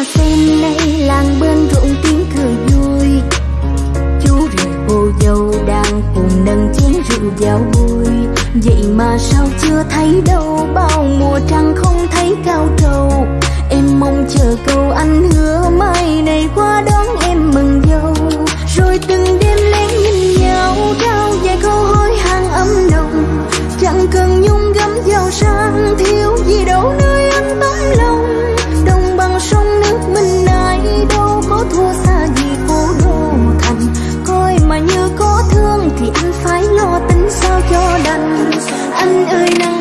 hoa sen nay làng bên rộn tiếng cười vui. Chú rể cô dâu đang cùng nâng chén rượu vào vui vậy mà sao chưa thấy đâu, bao mùa trăng không thấy cao trăng anh ơi nắng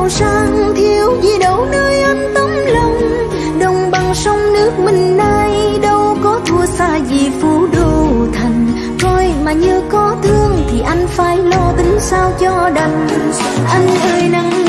giàu sang thiếu gì đâu, nơi anh tấm lòng. Đồng bằng sông nước mình nay đâu có thua xa gì phú đô thành. Coi mà như có thương thì anh phải lo tính sao cho đành. Anh ơi, nắng